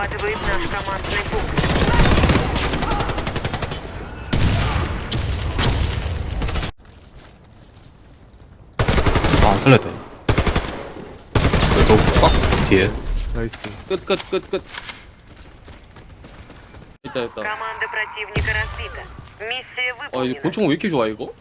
захватывает наш командный пункт. 살렸다. 너꽉 뒤에. 나이스. 끝, 끝, 끝, 끝. 있다, 있다. 아, 이 곤충 왜 이렇게 좋아, 이거?